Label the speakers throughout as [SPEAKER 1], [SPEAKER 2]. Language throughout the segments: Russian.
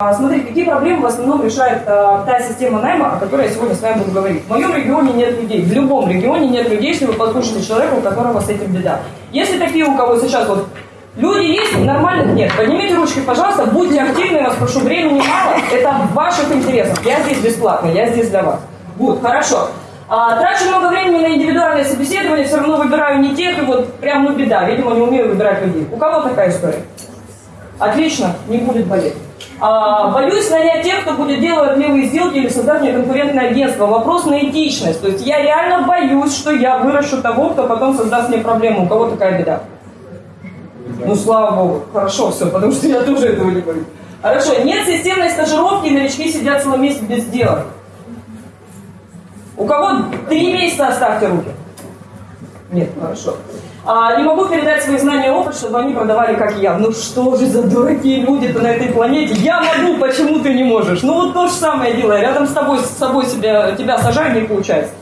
[SPEAKER 1] А, Смотрите, какие проблемы в основном решает а, та система найма, о которой я сегодня с вами буду говорить. В моем регионе нет людей, в любом регионе нет людей, если вы послушаете человека, у которого с этим беда. Если такие, у кого сейчас вот люди есть, нормальных нет, поднимите ручки, пожалуйста, будьте активны, я вас прошу, времени мало, это в ваших интересах. Я здесь бесплатно, я здесь для вас. Вот, хорошо. А, трачу много времени на индивидуальное собеседование, все равно выбираю не тех, и вот прям ну беда, видимо, не умею выбирать людей. У кого такая история? Отлично, не будет болеть. А, боюсь нанять тех, кто будет делать левые сделки или создать мне конкурентное агентство. Вопрос на этичность. То есть я реально боюсь, что я выращу того, кто потом создаст мне проблему. У кого такая беда? Ну, слава богу. Хорошо все, потому что я тоже этого не боюсь. Хорошо, нет системной стажировки, и новички сидят целый месяц без дела. У кого три месяца оставьте руки? Нет, хорошо. А, не могу передать свои знания и опыт, чтобы они продавали, как я. Ну что же за дураки люди-то на этой планете? Я могу, почему ты не можешь? Ну вот то же самое делаю. Рядом с тобой, с собой себя, тебя сажаю, не получается.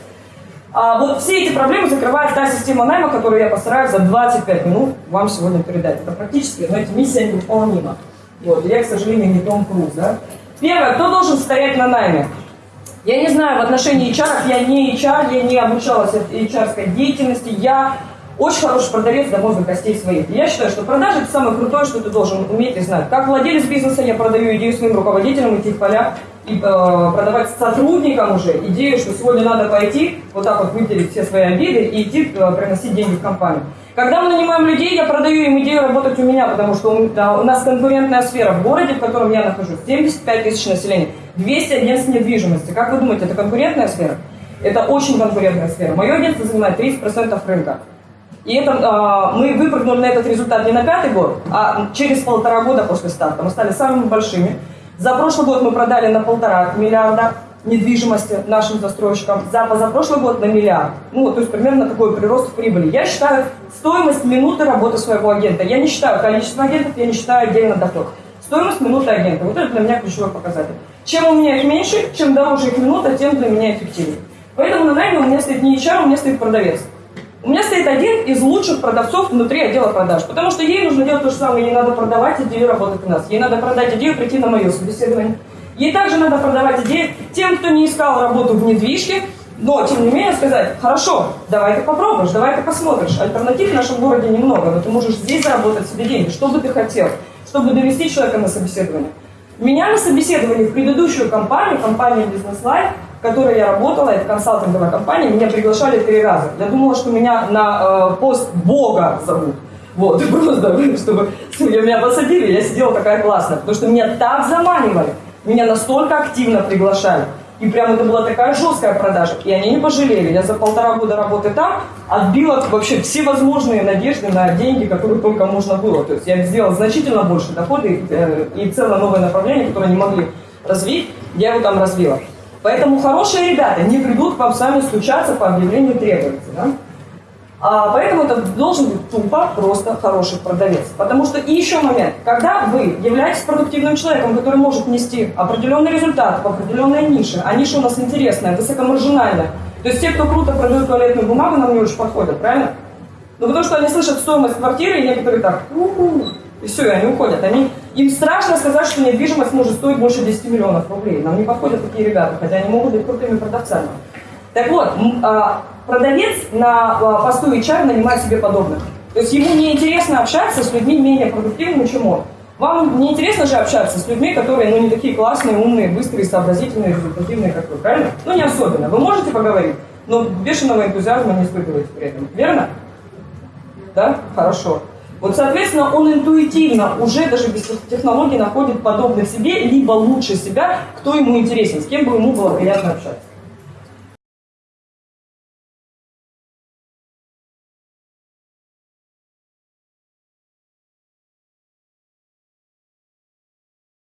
[SPEAKER 1] А вот все эти проблемы закрывает та система найма, которую я постараюсь за 25 минут вам сегодня передать. Это практически, но эта миссия невыполнима. Вот, я, к сожалению, не Том Круз, да? Первое, кто должен стоять на найме? Я не знаю, в отношении HR, я не HR, я не обучалась HR деятельности, я очень хороший продавец до мозга костей своих. Я считаю, что продажи это самое крутое, что ты должен уметь и знать. Как владелец бизнеса я продаю идею своим руководителям идти в поля и э, продавать сотрудникам уже идею, что сегодня надо пойти, вот так вот выделить все свои обиды и идти э, приносить деньги в компанию. Когда мы нанимаем людей, я продаю им идею работать у меня, потому что у, да, у нас конкурентная сфера в городе, в котором я нахожусь, 75 тысяч населения, 200 агентств недвижимости. Как вы думаете, это конкурентная сфера? Это очень конкурентная сфера. Мое агентство занимает 30% рынка. И это, э, мы выпрыгнули на этот результат не на пятый год, а через полтора года после старта. Мы стали самыми большими. За прошлый год мы продали на полтора миллиарда недвижимости нашим застройщикам, за позапрошлый год на миллиард. Ну, то есть примерно такой прирост в прибыли. Я считаю стоимость минуты работы своего агента. Я не считаю количество агентов, я не считаю отдельно доход. Стоимость минуты агента. Вот это для меня ключевой показатель. Чем у меня их меньше, чем дороже их минута, тем для меня эффективнее. Поэтому на найме у меня стоит не HR, у меня стоит продавец. У меня стоит один из лучших продавцов внутри отдела продаж, потому что ей нужно делать то же самое, ей надо продавать идею работать у нас, ей надо продать идею прийти на мое собеседование. Ей также надо продавать идеи тем, кто не искал работу в недвижке, но, тем не менее, сказать, хорошо, давай ты попробуешь, давай ты посмотришь. Альтернатив в нашем городе немного, но ты можешь здесь заработать себе деньги. Что бы ты хотел, чтобы довести человека на собеседование? Меня на собеседовании в предыдущую компанию, компанию Business Life, в которой я работала, это консалтинговая компания, меня приглашали три раза. Я думала, что меня на э, пост Бога зовут. Вот, и просто, чтобы меня посадили, я сидела такая классная, потому что меня так заманивали, меня настолько активно приглашали. И прям это была такая жесткая продажа. И они не пожалели. Я за полтора года работы там отбила вообще все возможные надежды на деньги, которые только можно было. То есть я сделала значительно больше дохода и, э, и целое новое направление, которое не могли развить, я его там развила. Поэтому хорошие ребята не придут к вам сами стучаться по объявлению требовательности. Да? А, поэтому это должен быть тупо просто хороший продавец. Потому что и еще момент, когда вы являетесь продуктивным человеком, который может нести определенный результат в определенной нише, а ниша у нас интересная, высокомаржинальная, то есть те, кто круто продают туалетную бумагу, нам не очень подходят, правильно? Ну потому что они слышат стоимость квартиры, и некоторые так, у-у-у, и все, и они уходят. Они, им страшно сказать, что недвижимость может стоить больше 10 миллионов рублей. Нам не подходят такие ребята, хотя они могут быть крутыми продавцами. Так вот, а, продавец на а, посту HR нанимает себе подобных. То есть ему не интересно общаться с людьми менее продуктивными, чем он. Вам не интересно же общаться с людьми, которые ну, не такие классные, умные, быстрые, сообразительные, результативные, как вы, правильно? Ну, не особенно. Вы можете поговорить, но бешеного энтузиазма не испытываете при этом. Верно? Да? Хорошо. Вот, соответственно, он интуитивно уже даже без технологий находит подобных себе, либо лучше себя, кто ему интересен, с кем бы ему было приятно общаться.